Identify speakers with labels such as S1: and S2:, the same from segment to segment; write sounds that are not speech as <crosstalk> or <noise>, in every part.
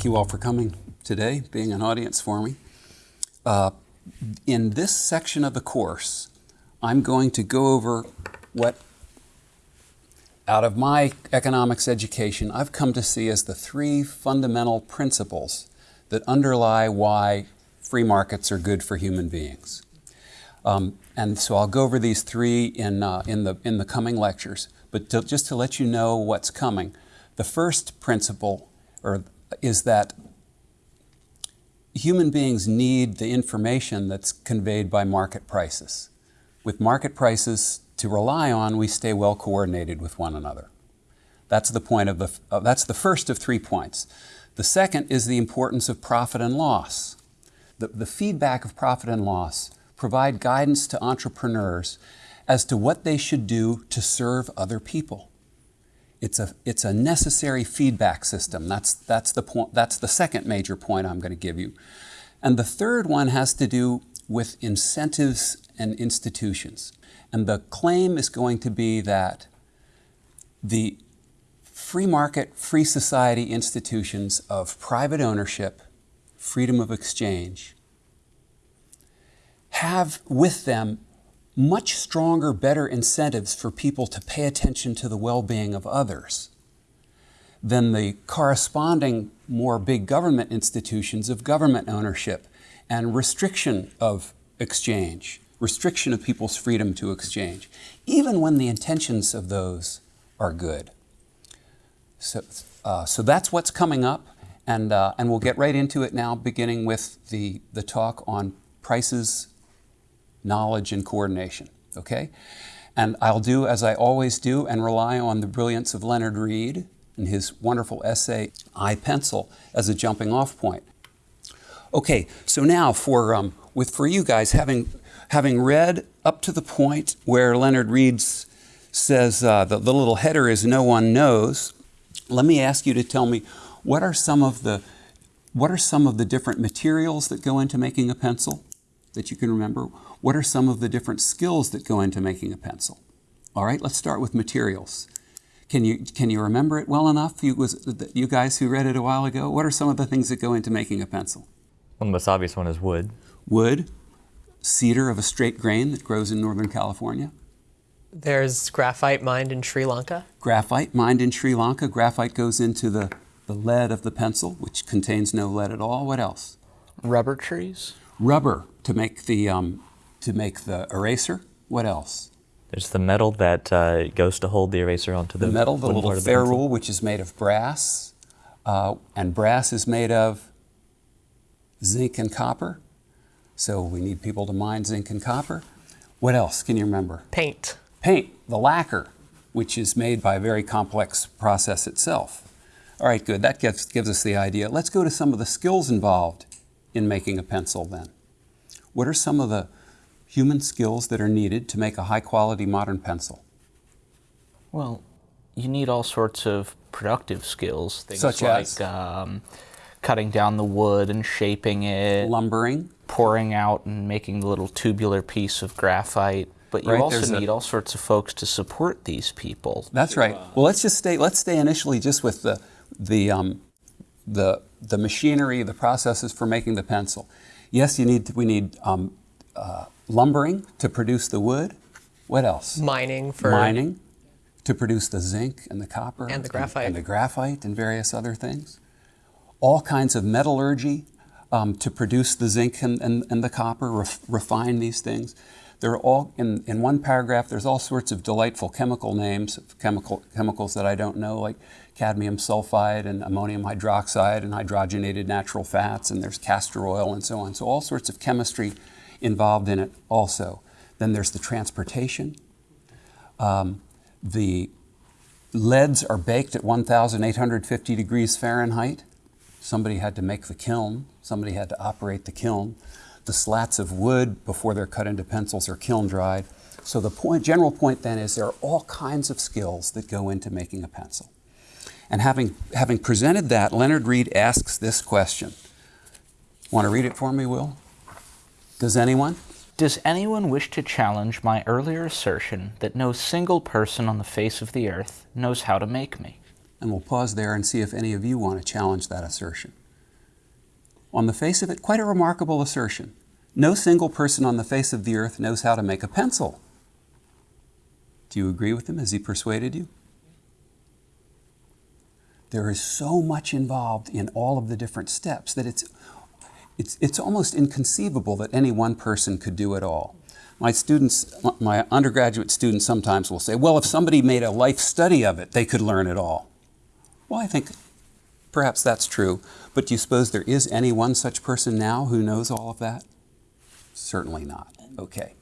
S1: thank you all for coming today, being an audience for me. Uh, in this section of the course, I'm going to go over what, out of my economics education, I've come to see as the three fundamental principles that underlie why free markets are good for human beings. Um, and so I'll go over these three in, uh, in, the, in the coming lectures. But to, just to let you know what's coming, the first principle or, is that human beings need the information that's conveyed by market prices. With market prices to rely on, we stay well coordinated with one another. That's the point of the, uh, that's the first of three points. The second is the importance of profit and loss. The, the feedback of profit and loss provide guidance to entrepreneurs as to what they should do to serve other people. It's a, it's a necessary feedback system. That's, that's, the point, that's the second major point I'm going to give you. And the third one has to do with incentives and institutions. And the claim is going to be that the free market, free society institutions of private ownership, freedom of exchange, have with them much stronger, better incentives for people to pay attention to the well-being of others than the corresponding more big government institutions of government ownership and restriction of exchange, restriction of people's freedom to exchange, even when the intentions of those are good. So, uh, so that's what's coming up, and, uh, and we'll get right into it now, beginning with the, the talk on prices knowledge and coordination, okay? And I'll do as I always do and rely on the brilliance of Leonard Read and his wonderful essay, I Pencil, as a jumping off point. Okay, so now for, um, with, for you guys, having, having read up to the point where Leonard Read says uh, the, the little header is no one knows, let me ask you to tell me what are some of the what are some of the different materials that go into making a pencil that you can remember? What are some of the different skills that go into making a pencil? All right, let's start with materials. Can you, can you remember it well enough, you, was, you guys who read it a while ago? What are some of the things that go into making a pencil?
S2: Well, the most obvious one is wood.
S1: Wood, cedar of a straight grain that grows in Northern California.
S3: There's graphite mined in Sri Lanka.
S1: Graphite mined in Sri Lanka. Graphite goes into the, the lead of the pencil, which contains no lead at all. What else?
S4: Rubber trees.
S1: Rubber to make the um, to make the eraser. What else?
S2: There's the metal that uh, goes to hold the eraser onto the,
S1: the metal, the little ferrule, which is made of brass, uh, and brass is made of zinc and copper. So we need people to mine zinc and copper. What else can you remember?
S3: Paint.
S1: Paint, the lacquer, which is made by a very complex process itself. All right, good. That gives, gives us the idea. Let's go to some of the skills involved in making a pencil then. What are some of the human skills that are needed to make a high quality modern pencil?
S4: Well, you need all sorts of productive skills, things
S1: Such
S4: like
S1: as?
S4: Um, cutting down the wood and shaping it,
S1: lumbering,
S4: pouring out and making the little tubular piece of graphite. But you
S1: Right,
S4: also
S1: there's a-
S4: need all sorts of folks to support these people.
S1: That's right. Well, let's just stay. Let's stay initially just with the the um, the the machinery, the processes for making the pencil. Yes, you need. We need um, uh, lumbering to produce the wood. What else?
S3: Mining for
S1: Mining to produce the zinc and the copper
S3: And the graphite.
S1: and, the graphite and various other things. All kinds of metallurgy um, to produce the zinc and, and, and the copper, ref, refine these things. They're all in, in one paragraph. There's all sorts of delightful chemical names chemical chemicals that I don't know, like cadmium sulfide and ammonium hydroxide and hydrogenated natural fats, and there's castor oil and so on. So all sorts of chemistry involved in it also. Then there's the transportation. Um, the leads are baked at 1,850 degrees Fahrenheit. Somebody had to make the kiln. Somebody had to operate the kiln. The slats of wood, before they're cut into pencils, are kiln dried. So the point, general point then is there are all kinds of skills that go into making a pencil. And having, having presented that, Leonard Read asks this question. Want to read it for me, Will? Does anyone?
S4: Does anyone wish to challenge my earlier assertion that no single person on the face of the earth knows how to make me?
S1: And we'll pause there and see if any of you want to challenge that assertion. On the face of it, quite a remarkable assertion. No single person on the face of the earth knows how to make a pencil. Do you agree with him? Has he persuaded you? There is so much involved in all of the different steps that it's, it's, it's almost inconceivable that any one person could do it all. My students, my undergraduate students sometimes will say, well, if somebody made a life study of it, they could learn it all. Well, I think perhaps that's true, but do you suppose there is any one such person now who knows all of that? Certainly not. Okay.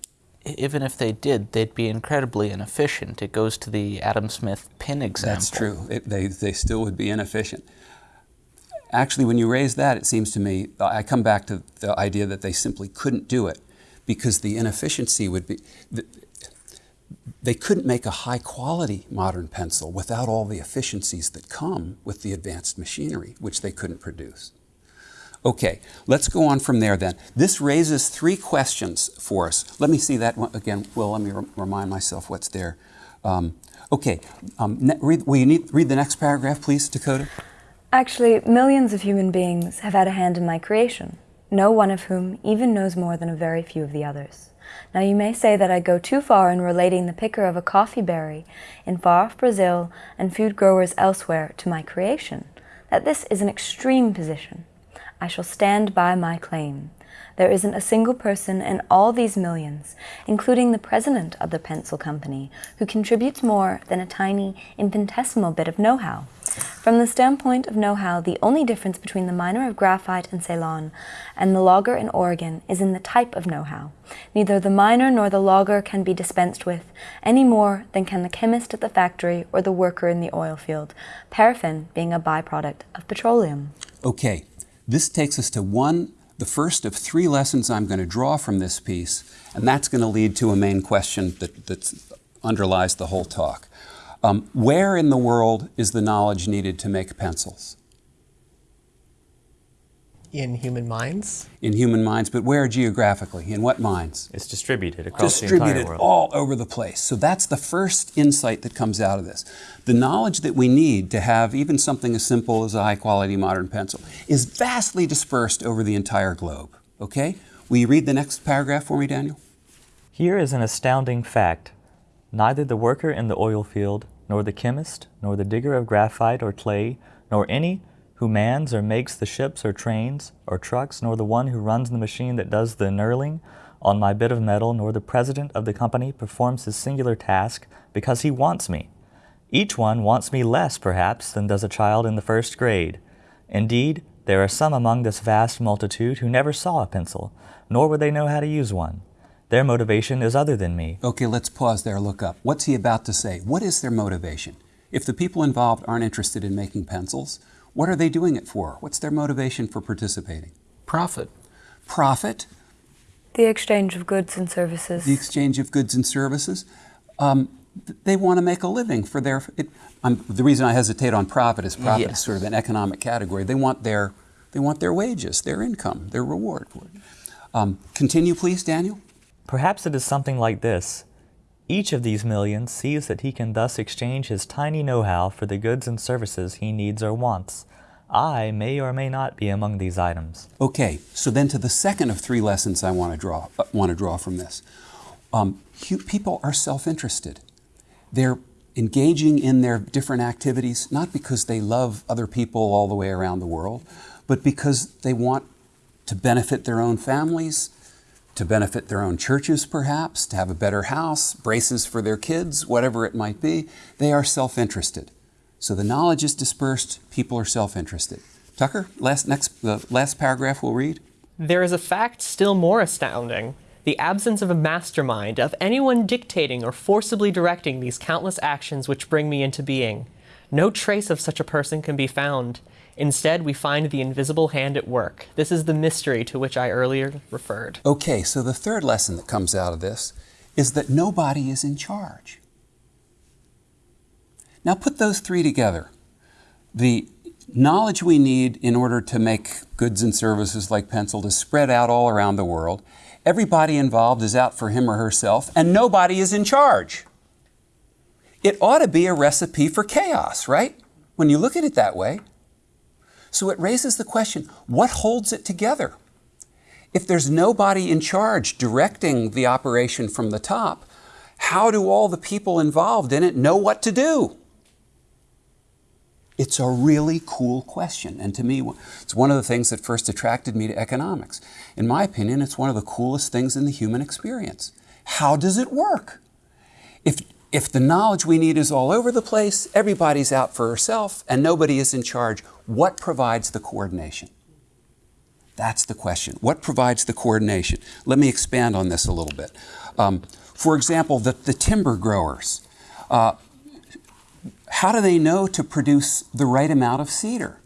S4: Even if they did, they'd be incredibly inefficient. It goes to the Adam Smith pin example.
S1: That's true. It, they, they still would be inefficient. Actually, when you raise that, it seems to me, I come back to the idea that they simply couldn't do it because the inefficiency would be, they couldn't make a high quality modern pencil without all the efficiencies that come with the advanced machinery, which they couldn't produce. Okay, let's go on from there then. This raises three questions for us. Let me see that one again. Well, let me re- remind myself what's there. Um, okay, um, read, will you need, read the next paragraph, please, Dakota?
S5: Actually, millions of human beings have had a hand in my creation, no one of whom even knows more than a very few of the others. Now you may say that I go too far in relating the picker of a coffee berry in far off Brazil and food growers elsewhere to my creation, that this is an extreme position. I shall stand by my claim. There isn't a single person in all these millions, including the president of the pencil company, who contributes more than a tiny, infinitesimal bit of know how. From the standpoint of know how, the only difference between the miner of graphite in Ceylon and the logger in Oregon is in the type of know how. Neither the miner nor the logger can be dispensed with, any more than can the chemist at the factory or the worker in the oil field, paraffin being a byproduct of petroleum.
S1: Okay, this takes us to one, the first of three lessons I'm going to draw from this piece, and that's going to lead to a main question that, underlies the whole talk. Um, where in the world is the knowledge needed to make pencils?
S3: In human minds?
S1: In human minds, but where geographically? In what minds?
S2: It's distributed across the entire world.
S1: all over the place. So that's the first insight that comes out of this. The knowledge that we need to have even something as simple as a high quality modern pencil is vastly dispersed over the entire globe. Okay? Will you read the next paragraph for me, Daniel?
S2: Here is an astounding fact. Neither the worker in the oil field, nor the chemist, nor the digger of graphite or clay, nor any who mans or makes the ships or trains or trucks, nor the one who runs the machine that does the knurling on my bit of metal, nor the president of the company performs his singular task because he wants me. Each one wants me less, perhaps, than does a child in the first grade. Indeed, there are some among this vast multitude who never saw a pencil, nor would they know how to use one. Their motivation is other than me.
S1: Okay, let's pause there, look up. What's he about to say? What is their motivation? If the people involved aren't interested in making pencils, what are they doing it for? What's their motivation for participating?
S4: Profit.
S1: Profit,
S5: The exchange of goods and services.
S1: the exchange of goods and services. Um, they want to make a living for their. It, um, the reason I hesitate on profit is profit is sort of an economic category. They want their they want their wages, their income, their reward for it. Um, continue, please, Daniel.
S2: Perhaps it is something like this. Each of these millions sees that he can thus exchange his tiny know how for the goods and services he needs or wants. I may or may not be among these items.
S1: Okay, so then to the second of three lessons I want to draw uh, want to draw from this. Um, people are self-interested. They're engaging in their different activities not because they love other people all the way around the world, but because they want to benefit their own families, to benefit their own churches perhaps, to have a better house, braces for their kids, whatever it might be. They are self-interested. So the knowledge is dispersed, people are self-interested. Tucker, last next the last paragraph we'll read.
S3: There is a fact still more astounding the absence of a mastermind, of anyone dictating or forcibly directing these countless actions which bring me into being. No trace of such a person can be found. Instead, we find the invisible hand at work. This is the mystery to which I earlier referred.
S1: Okay, so the third lesson that comes out of this is that nobody is in charge. Now put those three together. The knowledge we need in order to make goods and services like pencil is spread out all around the world. Everybody involved is out for him or herself, and nobody is in charge. It ought to be a recipe for chaos, right? When you look at it that way. So it raises the question what holds it together? If there's nobody in charge directing the operation from the top, how do all the people involved in it know what to do? It's a really cool question. And to me, it's one of the things that first attracted me to economics. In my opinion, it's one of the coolest things in the human experience. How does it work? If, if the knowledge we need is all over the place, everybody's out for herself, and nobody is in charge, what provides the coordination? That's the question. What provides the coordination? Let me expand on this a little bit. Um, for example, the, the timber growers. Uh, how do they know to produce the right amount of cedar?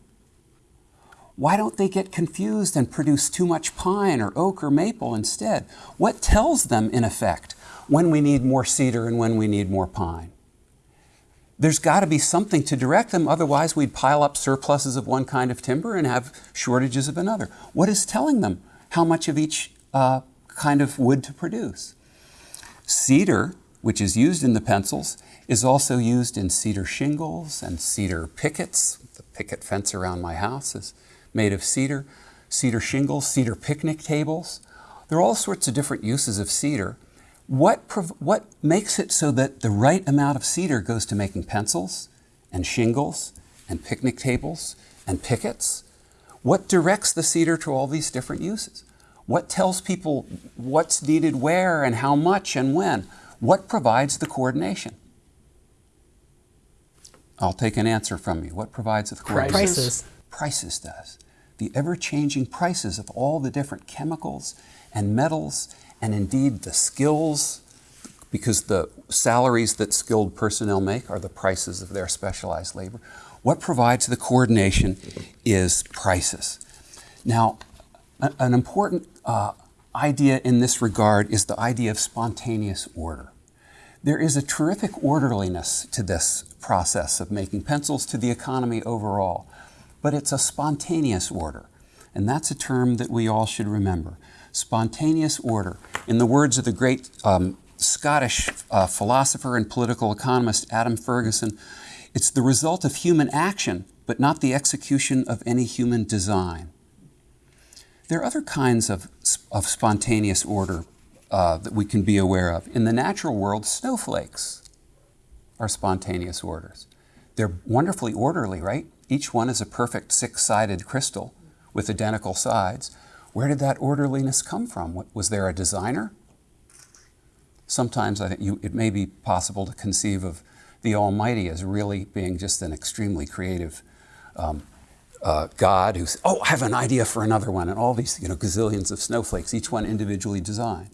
S1: Why don't they get confused and produce too much pine or oak or maple instead? What tells them, in effect, when we need more cedar and when we need more pine? There's got to be something to direct them, otherwise, we'd pile up surpluses of one kind of timber and have shortages of another. What is telling them how much of each uh, kind of wood to produce? Cedar, which is used in the pencils, is also used in cedar shingles and cedar pickets. The picket fence around my house is made of cedar. Cedar shingles, cedar picnic tables. There are all sorts of different uses of cedar. What, what makes it so that the right amount of cedar goes to making pencils and shingles and picnic tables and pickets? What directs the cedar to all these different uses? What tells people what's needed where and how much and when? What provides the coordination? I'll take an answer from you. What provides the coordination?
S3: Prices.
S1: Prices does. The ever-changing prices of all the different chemicals and metals and indeed the skills, because the salaries that skilled personnel make are the prices of their specialized labor. What provides the coordination is prices. Now, an important uh, idea in this regard is the idea of spontaneous order. There is a terrific orderliness to this process of making pencils to the economy overall, but it's a spontaneous order, and that's a term that we all should remember. Spontaneous order. In the words of the great um, Scottish uh, philosopher and political economist Adam Ferguson, it's the result of human action, but not the execution of any human design. There are other kinds of, of spontaneous order uh, that we can be aware of. In the natural world, snowflakes are spontaneous orders. They're wonderfully orderly, right? Each one is a perfect six-sided crystal with identical sides. Where did that orderliness come from? Was there a designer? Sometimes I think you, it may be possible to conceive of the Almighty as really being just an extremely creative um, uh, God who's, oh, I have an idea for another one, and all these you know, gazillions of snowflakes, each one individually designed.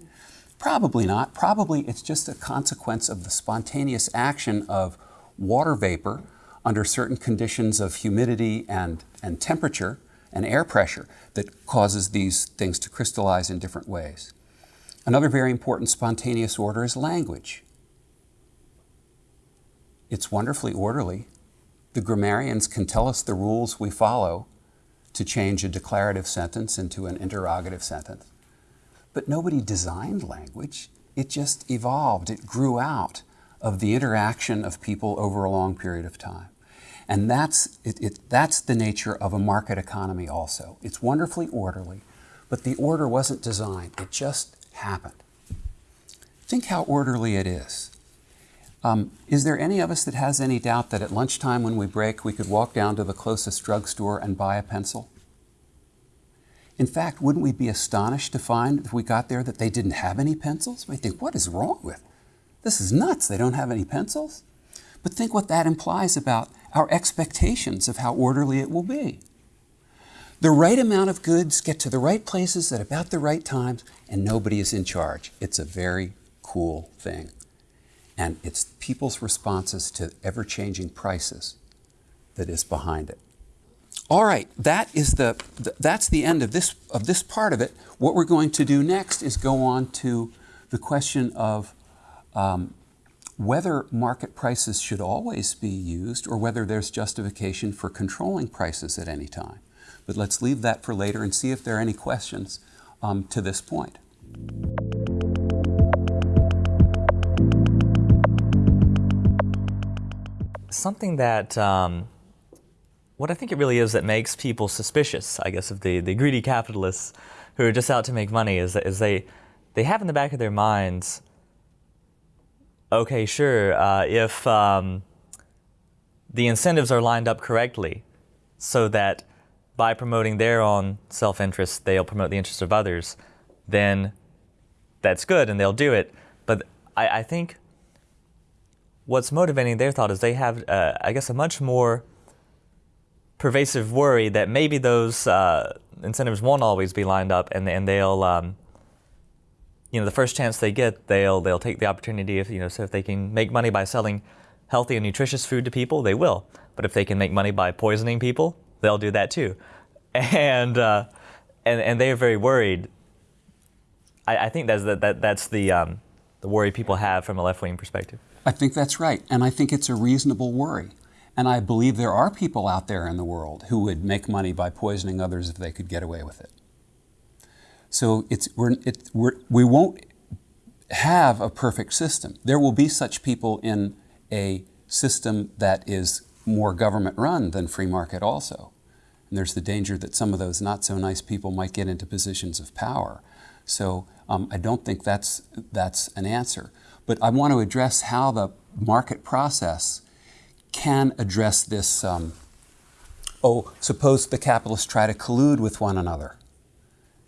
S1: Probably not. Probably it's just a consequence of the spontaneous action of water vapor under certain conditions of humidity and, and temperature and air pressure that causes these things to crystallize in different ways. Another very important spontaneous order is language. It's wonderfully orderly. The grammarians can tell us the rules we follow to change a declarative sentence into an interrogative sentence. But nobody designed language. It just evolved, it grew out of the interaction of people over a long period of time. And that's, it, it, that's the nature of a market economy also. It's wonderfully orderly, but the order wasn't designed, it just happened. Think how orderly it is. Um, is there any of us that has any doubt that at lunchtime when we break, we could walk down to the closest drugstore and buy a pencil? In fact, wouldn't we be astonished to find if we got there that they didn't have any pencils? We think, what is wrong with? This is nuts. They don't have any pencils. But think what that implies about our expectations of how orderly it will be. The right amount of goods get to the right places at about the right times, and nobody is in charge. It's a very cool thing. And it's people's responses to ever changing prices that is behind it. All right, that is the, that's the end of this, of this part of it. What we're going to do next is go on to the question of um, whether market prices should always be used or whether there's justification for controlling prices at any time. But let's leave that for later and see if there are any questions um, to this point.
S2: Something that um, what I think it really is that makes people suspicious, I guess, of the, the greedy capitalists who are just out to make money is, is they, they have in the back of their minds, okay, sure, uh, if um, the incentives are lined up correctly so that by promoting their own self-interest, they'll promote the interests of others, then that's good and they'll do it. But I, I think what's motivating their thought is they have, uh, I guess, a much more pervasive worry that maybe those uh, incentives won't always be lined up, and and they'll, um, you know, the first chance they get, they'll they'll take the opportunity. If you know, so if they can make money by selling healthy and nutritious food to people, they will. But if they can make money by poisoning people, they'll do that too, <laughs> and uh, and and they are very worried. I, I think that's that, that that's the um, the worry people have from a left wing perspective.
S1: I think that's right, and I think it's a reasonable worry. And I believe there are people out there in the world who would make money by poisoning others if they could get away with it. So it's, we're, it, we're, we won't have a perfect system. There will be such people in a system that is more government run than free market also. And there's the danger that some of those not so nice people might get into positions of power. So um, I don't think that's, that's an answer. But I want to address how the market process can address this. Um, oh, suppose the capitalists try to collude with one another.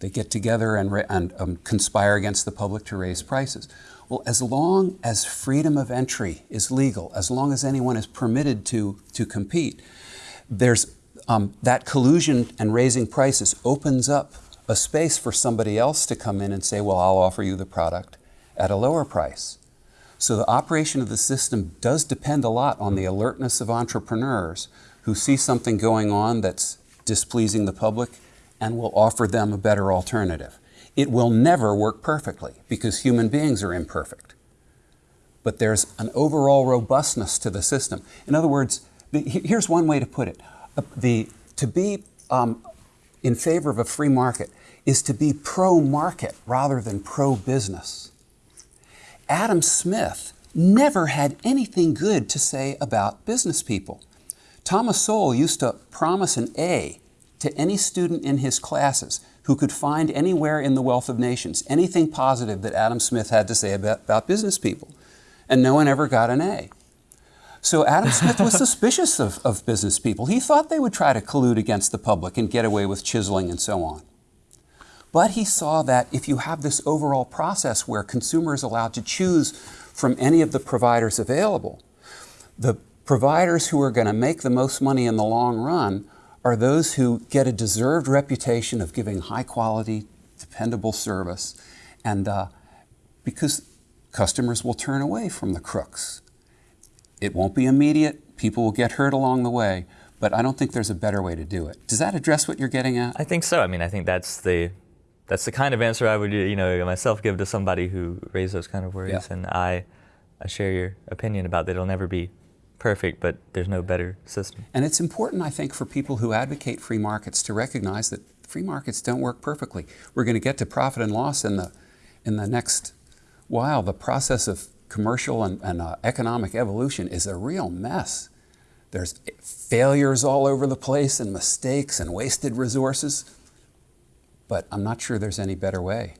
S1: They get together and, and um, conspire against the public to raise prices. Well, as long as freedom of entry is legal, as long as anyone is permitted to, to compete, there's um, that collusion and raising prices opens up a space for somebody else to come in and say, well, I'll offer you the product at a lower price. So the operation of the system does depend a lot on the alertness of entrepreneurs who see something going on that's displeasing the public and will offer them a better alternative. It will never work perfectly because human beings are imperfect. But there's an overall robustness to the system. In other words, the, here's one way to put it. Uh, the, to be um, in favor of a free market is to be pro-market rather than pro-business. Adam Smith never had anything good to say about business people. Thomas Sowell used to promise an A to any student in his classes who could find anywhere in the Wealth of Nations anything positive that Adam Smith had to say about, about business people. And no one ever got an A. So Adam Smith was suspicious of, of business people. He thought they would try to collude against the public and get away with chiseling and so on. But he saw that if you have this overall process where consumers are allowed to choose from any of the providers available, the providers who are going to make the most money in the long run are those who get a deserved reputation of giving high quality, dependable service. And uh, because customers will turn away from the crooks. It won't be immediate, people will get hurt along the way, but I don't think there's a better way to do it. Does that address what you're getting at?
S2: I think so. I mean, I think that's the that's the kind of answer I would, you know, myself give to somebody who raised those kind of worries. Yeah. And I, I share your opinion about that. It'll never be perfect, but there's no better system.
S1: And it's important, I think, for people who advocate free markets to recognize that free markets don't work perfectly. We're going to get to profit and loss in the, in the next while. The process of commercial and, and uh, economic evolution is a real mess. There's failures all over the place and mistakes and wasted resources but I'm not sure there's any better way.